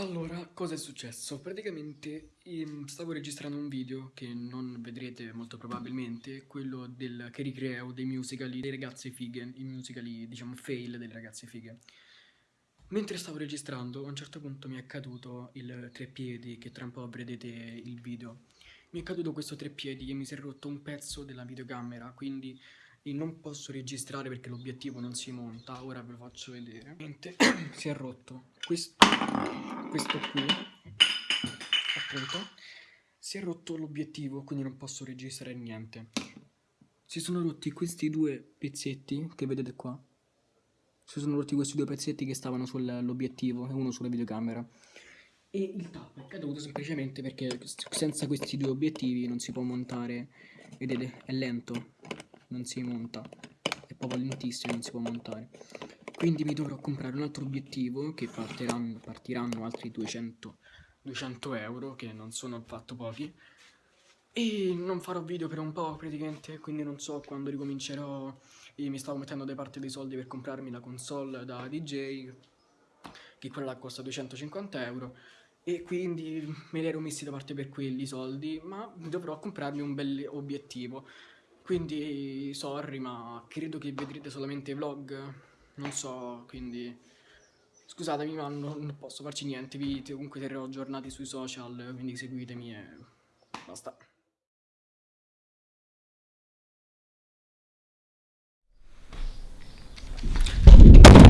Allora, cosa è successo? Praticamente ehm, stavo registrando un video che non vedrete molto probabilmente, quello del, che ricreo dei musicali dei ragazze fighe, i musicali diciamo fail delle ragazze fighe. Mentre stavo registrando, a un certo punto mi è caduto il treppiedi, che tra un po' vedrete il video. Mi è caduto questo treppiedi e mi si è rotto un pezzo della videocamera, quindi e non posso registrare perché l'obiettivo non si monta, ora ve lo faccio vedere. si è rotto questo, questo qui, appunto, si è rotto l'obiettivo, quindi non posso registrare niente. Si sono rotti questi due pezzetti che vedete qua. Si sono rotti questi due pezzetti che stavano sull'obiettivo e uno sulla videocamera. E il tappo è caduto semplicemente perché senza questi due obiettivi non si può montare, vedete, è lento non si monta è proprio lentissimo non si può montare quindi mi dovrò comprare un altro obiettivo che partiranno, partiranno altri 200, 200 euro che non sono affatto pochi. E non farò video per un po' praticamente quindi non so quando ricomincerò. Mi stavo mettendo da parte dei soldi per comprarmi la console da DJ che quella costa 250 euro. E quindi me li ero messi da parte per quelli soldi ma dovrò comprarmi un bel obiettivo. Quindi sorry, ma credo che vedrete solamente vlog. Non so, quindi scusatemi, ma non, posso farci niente. Vi comunque terrò aggiornati sui social, quindi seguitemi e basta.